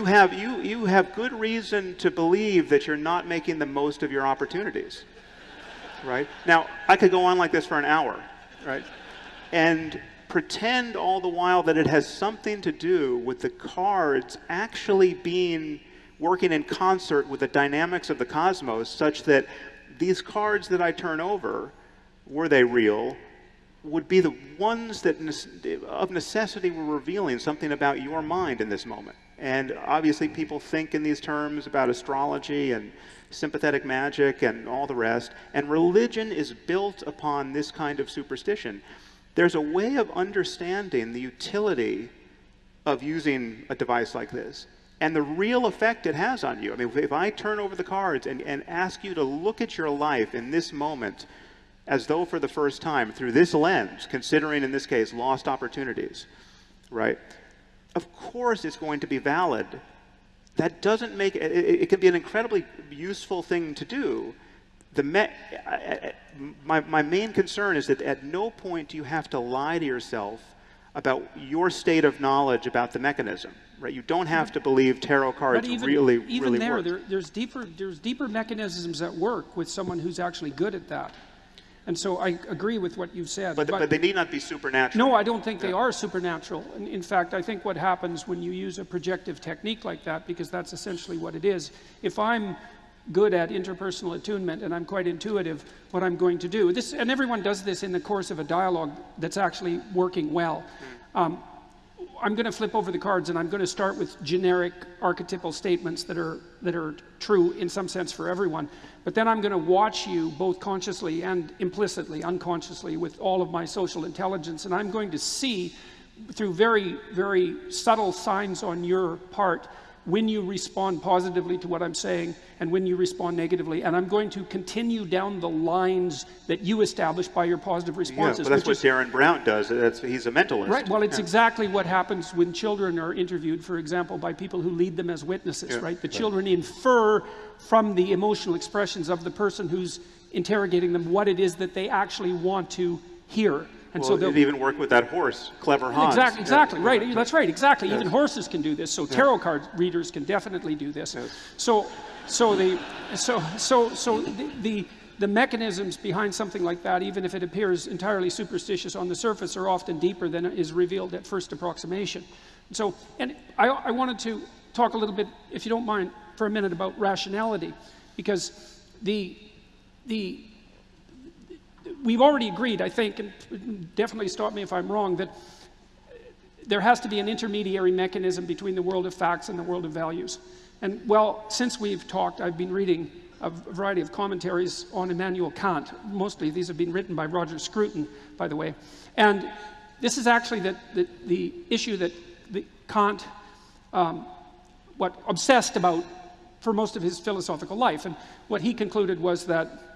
you have, you, you have good reason to believe that you're not making the most of your opportunities. Right? Now, I could go on like this for an hour, right? And pretend all the while that it has something to do with the cards actually being working in concert with the dynamics of the cosmos such that these cards that I turn over, were they real, would be the ones that of necessity were revealing something about your mind in this moment. And obviously people think in these terms about astrology and sympathetic magic and all the rest. And religion is built upon this kind of superstition. There's a way of understanding the utility of using a device like this and the real effect it has on you. I mean, if I turn over the cards and, and ask you to look at your life in this moment as though for the first time through this lens, considering in this case lost opportunities, right? Of course it's going to be valid. That doesn't make it, it, can be an incredibly useful thing to do. The me, my, my main concern is that at no point do you have to lie to yourself about your state of knowledge about the mechanism. Right? You don't have to believe tarot cards even, really, even really there, work. there, there's deeper, there's deeper mechanisms at work with someone who's actually good at that. And so I agree with what you've said. But, but, but they need not be supernatural. No, I don't think yeah. they are supernatural. In, in fact, I think what happens when you use a projective technique like that, because that's essentially what it is, if I'm good at interpersonal attunement and I'm quite intuitive what I'm going to do. This, and everyone does this in the course of a dialogue that's actually working well. Hmm. Um, I'm going to flip over the cards and I'm going to start with generic archetypal statements that are, that are true in some sense for everyone. But then I'm going to watch you both consciously and implicitly, unconsciously, with all of my social intelligence. And I'm going to see through very, very subtle signs on your part when you respond positively to what I'm saying and when you respond negatively. And I'm going to continue down the lines that you establish by your positive responses. Yeah, but that's what is, Derren Brown does. That's, he's a mentalist. Right. Well, it's yeah. exactly what happens when children are interviewed, for example, by people who lead them as witnesses, yeah. right? The children infer from the emotional expressions of the person who's interrogating them what it is that they actually want to hear. And well, so it even worked with that horse, clever Hans. Exactly, exactly, yeah. right. That's right, exactly. Yes. Even horses can do this. So tarot card readers can definitely do this. Yes. So, so the, so, so, so the, the, the mechanisms behind something like that, even if it appears entirely superstitious on the surface, are often deeper than is revealed at first approximation. So, and I, I wanted to talk a little bit, if you don't mind, for a minute about rationality, because the, the we've already agreed, I think, and definitely stop me if I'm wrong, that there has to be an intermediary mechanism between the world of facts and the world of values. And well, since we've talked, I've been reading a variety of commentaries on Immanuel Kant. Mostly these have been written by Roger Scruton, by the way. And this is actually the, the, the issue that the Kant um, what obsessed about for most of his philosophical life. And what he concluded was that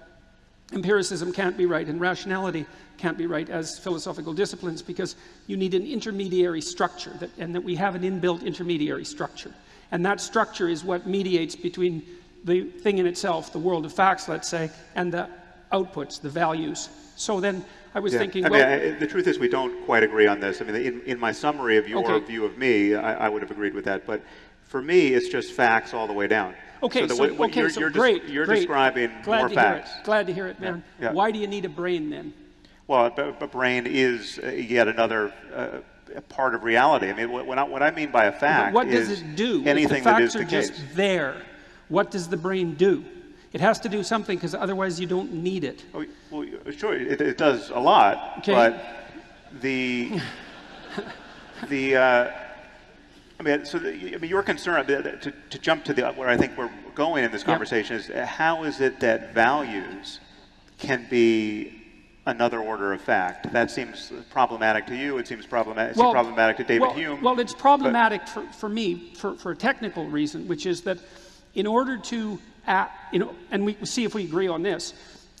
empiricism can't be right and rationality can't be right as philosophical disciplines because you need an intermediary structure that, and that we have an inbuilt intermediary structure. And that structure is what mediates between the thing in itself, the world of facts, let's say, and the outputs, the values. So then I was yeah. thinking, I well, mean, I, the truth is we don't quite agree on this. I mean, in, in my summary of your okay. view of me, I, I, would have agreed with that. But for me, it's just facts all the way down. Okay, so, so, okay, you're, so you're great, You're great. describing Glad more to facts. Hear it. Glad to hear it, man. Yeah, yeah. Why do you need a brain then? Well, a, brain is uh, yet another uh, part of reality. I mean, what I, what I mean by a fact but what does it do? Anything the that is are the just there. What does the brain do? It has to do something because otherwise you don't need it. Oh, well, sure, it, it, does a lot, okay. but the the uh, I mean, so the, I mean, your concern uh, to, to jump to the uh, where I think we're going in this conversation yep. is uh, how is it that values can be another order of fact? That seems problematic to you. It seems problematic. Well, problematic to David well, Hume. Well, it's problematic for, for me for, for a technical reason, which is that in order to act, you know, and we see if we agree on this,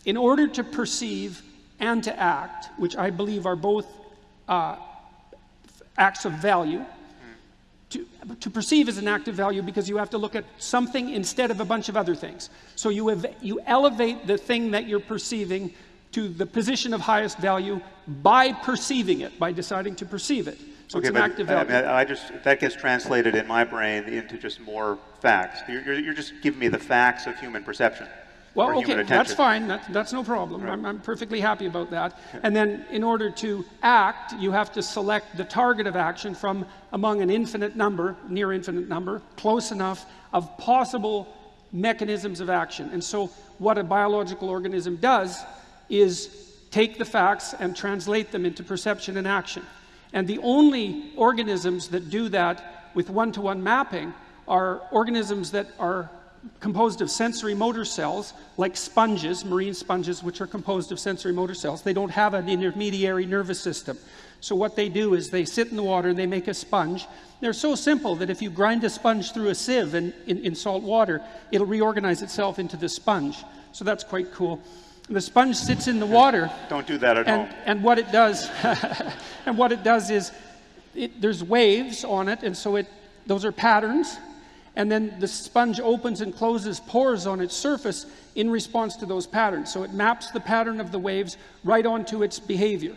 in order to perceive and to act, which I believe are both uh, acts of value, to, to, perceive is an act of value because you have to look at something instead of a bunch of other things. So you, have, you elevate the thing that you're perceiving to the position of highest value by perceiving it, by deciding to perceive it. So it's an active uh, I, value. mean, I just that gets translated in my brain into just more facts. You're, you're, you're just giving me the facts of human perception. Well, okay, that's fine. That, that's no problem. I'm, I'm perfectly happy about that. And then, in order to act, you have to select the target of action from among an infinite number, near infinite number, close enough of possible mechanisms of action. And so, what a biological organism does is take the facts and translate them into perception and action. And the only organisms that do that with one to one mapping are organisms that are composed of sensory motor cells, like sponges, marine sponges, which are composed of sensory motor cells. They don't have an intermediary nervous system. So what they do is they sit in the water and they make a sponge. They're so simple that if you grind a sponge through a sieve in, in, in salt water, it'll reorganize itself into the sponge. So that's quite cool. The sponge sits in the water, Don't do that at and, home. and what it does, and what it does is, it, there's waves on it, and so it, those are patterns, and then the sponge opens and closes pores on its surface in response to those patterns. So it maps the pattern of the waves right onto its behavior,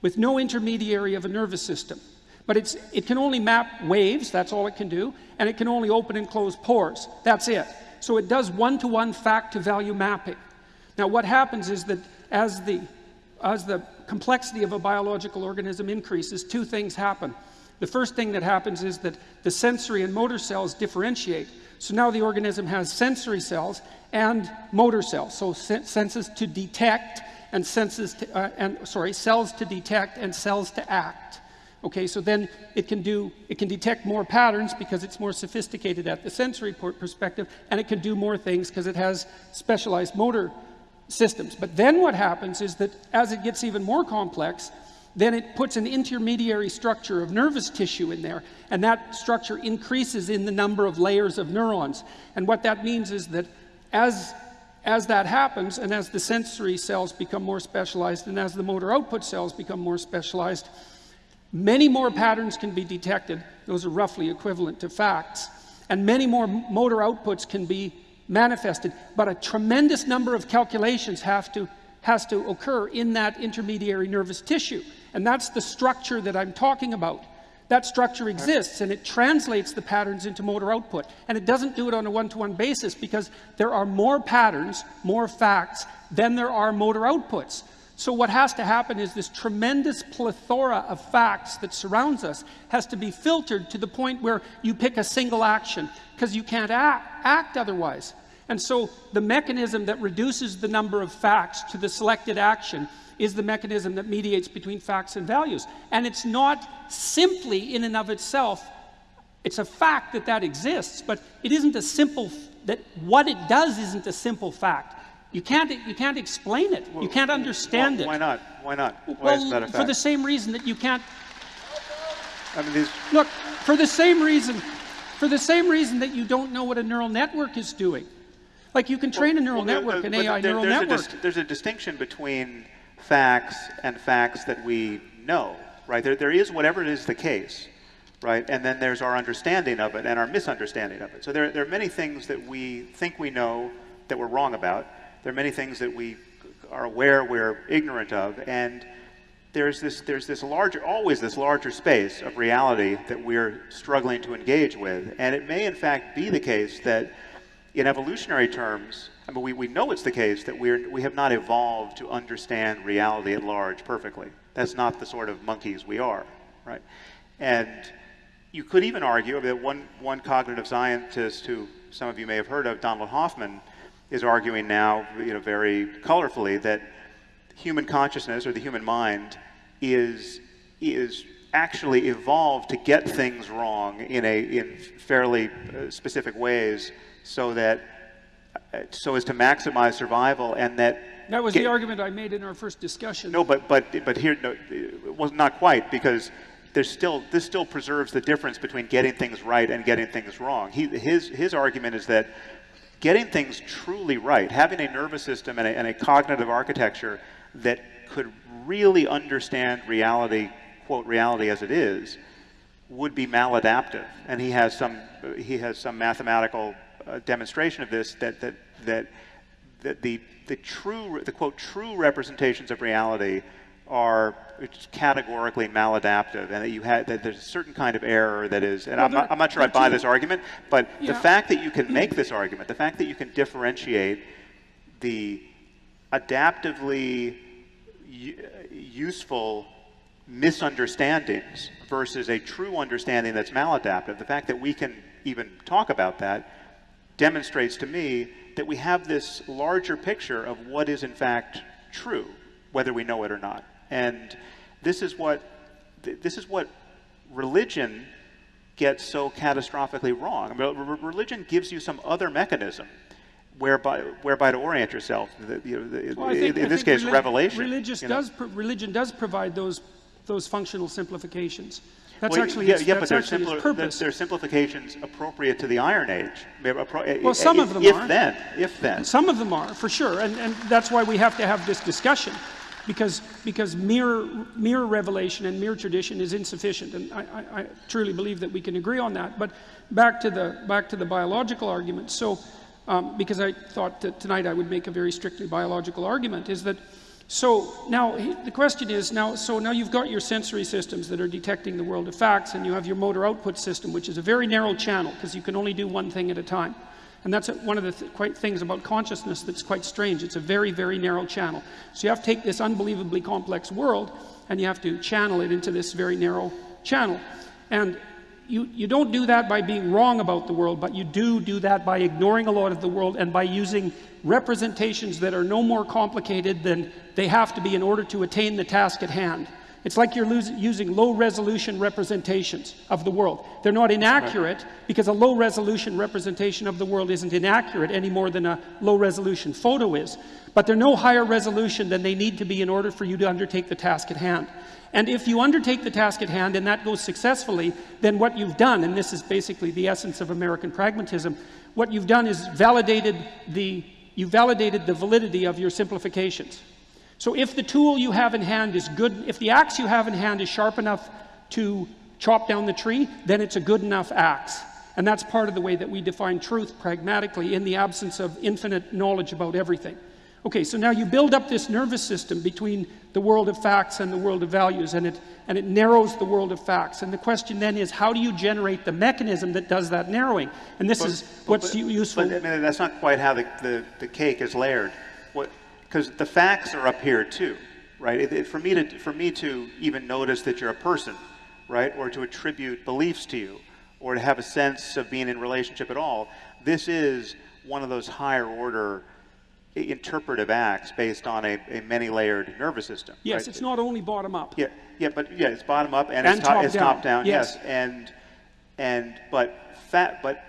with no intermediary of a nervous system. But it can only map waves, that's all it can do, and it can only open and close pores. That's it. So it does one-to-one fact-to-value mapping. Now, what happens is that as the, as the complexity of a biological organism increases, two things happen. The first thing that happens is that the sensory and motor cells differentiate. So now the organism has sensory cells and motor cells. So sen senses to detect and senses to, uh, and sorry, cells to detect and cells to act. Okay, so then it can do, it can detect more patterns because it's more sophisticated at the sensory perspective, and it can do more things because it has specialized motor systems. But then what happens is that as it gets even more complex, then it puts an intermediary structure of nervous tissue in there, and that structure increases in the number of layers of neurons. And what that means is that as, as that happens, and as the sensory cells become more specialized, and as the motor output cells become more specialized, many more patterns can be detected. Those are roughly equivalent to facts. And many more motor outputs can be manifested, but a tremendous number of calculations have to, has to occur in that intermediary nervous tissue. And that's the structure that I'm talking about. That structure exists and it translates the patterns into motor output. And it doesn't do it on a one-to-one basis because there are more patterns, more facts, than there are motor outputs. So what has to happen is this tremendous plethora of facts that surrounds us has to be filtered to the point where you pick a single action because you can't act, act otherwise. And so the mechanism that reduces the number of facts to the selected action is the mechanism that mediates between facts and values. And it's not simply in and of itself, it's a fact that that exists, but it isn't a simple, that what it does isn't a simple fact. You can't, you can't explain it. you can't understand well, it. Why not? Why not? Why well, is that a for the same reason that you can't I mean, these, Look, for the same reason, for the same reason that you don't know what a neural network is doing. Like you can train a neural well, network, an AI there- neural network. A there's a distinction between facts and facts that we know, right? There, there is whatever it is the case, right? And then there's our understanding of it and our misunderstanding of it. So there, there are many things that we think we know that we're wrong about. There are many things that we are aware we're ignorant of, and there's this, there's this larger, always this larger space of reality that we're struggling to engage with. And it may, in fact, be the case that, in evolutionary terms, I mean, we, we know it's the case that we're, we have not evolved to understand reality at large perfectly. That's not the sort of monkeys we are, right? And you could even argue that one, one cognitive scientist who some of you may have heard of, Donald Hoffman, is arguing now, you know, very colorfully that human consciousness or the human mind is is actually evolved to get things wrong in a in fairly uh, specific ways so that Uh, so as to maximize survival and that that was the argument I made in our first discussion. no but but but here no, it was not quite because there's still this still preserves the difference between getting things right and getting things wrong he his his argument is that getting things truly right having a nervous system and a, and a cognitive architecture that could really understand reality, quote, reality as it is, would be maladaptive. And he has some, he has some mathematical demonstration of this that, that, that, that the, the true, the quote, true representations of reality are categorically maladaptive and that you had that there's a certain kind of error that is and well, I'm, not, I'm not sure I buy this argument but yeah. the fact that you can make this argument the fact that you can differentiate the adaptively useful misunderstandings versus a true understanding that's maladaptive the fact that we can even talk about that demonstrates to me that we have this larger picture of what is in fact true whether we know it or not and this is what this is what religion gets so catastrophically wrong. religion gives you some other mechanism whereby whereby to orient yourself. The, you know, the, well, think, in this case, relig revelation. Religious know? does religion does provide those those functional simplifications. That's well, actually yeah, its, yeah but simpler, purpose. There, are simplifications appropriate to the Iron Age. Well, some if, of them if are. If then, if then. Some of them are, for sure, and, and that's why we have to have this discussion because, because mere, mere revelation and mere tradition is insufficient. And I, I, I, truly believe that we can agree on that. But back to the, back to the biological argument. So, um, because I thought that tonight I would make a very strictly biological argument, is that so now the question is now, so now you've got your sensory systems that are detecting the world of facts, and you have your motor output system, which is a very narrow channel because you can only do one thing at a time. And that's one of the th quite things about consciousness that's quite strange. It's a very, very narrow channel. So you have to take this unbelievably complex world and you have to channel it into this very narrow channel. And you, you don't do that by being wrong about the world, but you do do that by ignoring a lot of the world and by using representations that are no more complicated than they have to be in order to attain the task at hand. It's like you're using low resolution representations of the world. They're not inaccurate because a low resolution representation of the world isn't inaccurate any more than a low resolution photo is. But they're no higher resolution than they need to be in order for you to undertake the task at hand. And if you undertake the task at hand and that goes successfully, then what you've done, and this is basically the essence of American pragmatism, what you've done is validated the, you validated the validity of your simplifications. So if the tool you have in hand is good, if the axe you have in hand is sharp enough to chop down the tree, then it's a good enough axe. And that's part of the way that we define truth pragmatically in the absence of infinite knowledge about everything. Okay, so now you build up this nervous system between the world of facts and the world of values, and it, and it narrows the world of facts. And the question then is, how do you generate the mechanism that does that narrowing? And this but, is what's but, useful. But I mean, that's not quite how the, the, the cake is layered. What, because the facts are up here too, right? It, it, for me to for me to even notice that you're a person, right, or to attribute beliefs to you, or to have a sense of being in relationship at all, this is one of those higher order interpretive acts based on a, a many-layered nervous system. Yes, right? it's not only bottom up. Yeah, yeah, but yeah, it's bottom up and, and it's, top, it's down. top down. Yes. yes, and and but fat, but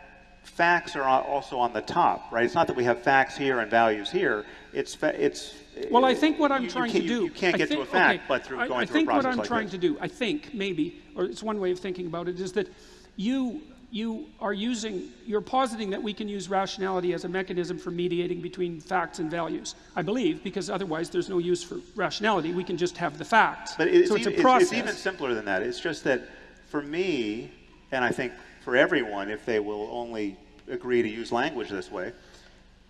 facts are also on the top, right? It's not that we have facts here and values here. It's it's. Well, I think what I'm you, trying you to do. You, can't get think, to a fact, okay, but through I, going I through a process think what I'm like trying this. to do, I think maybe, or it's one way of thinking about it, is that you you are using, you're positing that we can use rationality as a mechanism for mediating between facts and values. I believe, because otherwise there's no use for rationality. We can just have the facts. But it's, so it's even, a process. It's, it's even simpler than that. It's just that for me, and I think for everyone, if they will only agree to use language this way,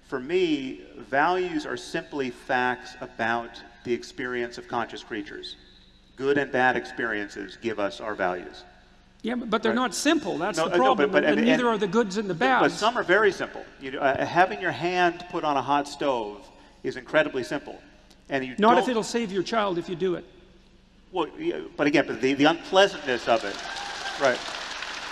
for me, values are simply facts about the experience of conscious creatures. Good and bad experiences give us our values. Yeah, but they're right. not simple. That's no, the problem. No, but, but, and, and, neither are the goods and the bads. But some are very simple. You uh, having your hand put on a hot stove is incredibly simple. And you not if it'll save your child if you do it. Well, but again, but the, the unpleasantness of it, right?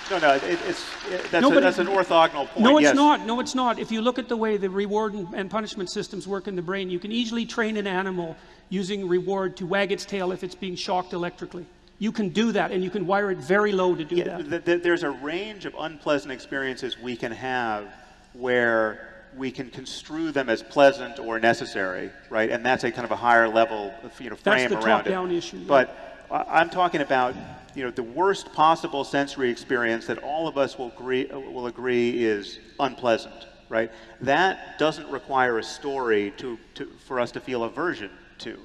No, no, it, it's it, that's, no, a, that's an orthogonal point. No, it's yes. not. No, it's not. If you look at the way the reward and, and punishment systems work in the brain, you can easily train an animal using reward to wag its tail if it's being shocked electrically. You can do that, and you can wire it very low to do yeah, that. Th there's a range of unpleasant experiences we can have where we can construe them as pleasant or necessary, right? And that's a kind of a higher level, you know, frame around it. that's the top-down issue. Yeah. But I'm talking about, you know, the worst possible sensory experience that all of us will agree, will agree is unpleasant, right? That doesn't require a story to, to, for us to feel aversion to.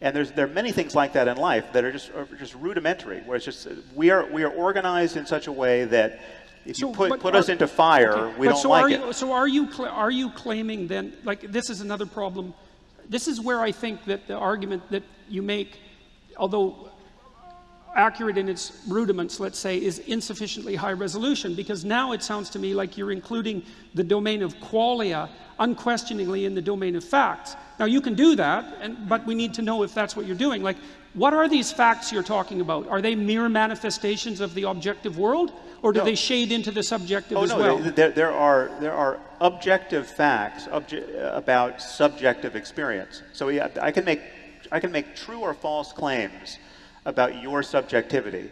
And there's, there are many things like that in life that are just, are just rudimentary, where it's just, we are, we are organized in such a way that if so, you put, put are, us into fire, okay, we don't so like are it. You, so are you, are you claiming then, like this is another problem, this is where I think that the argument that you make although accurate in its rudiments, let's say, is insufficiently high resolution because now it sounds to me like you're including the domain of qualia unquestioningly in the domain of facts. Now you can do that, and, but we need to know if that's what you're doing. Like, what are these facts you're talking about? Are they mere manifestations of the objective world, or do No. they shade into the subjective Oh as no, well? there, there are there are objective facts obje- uh, about subjective experience. So yeah, I can make I can make true or false claims about your subjectivity.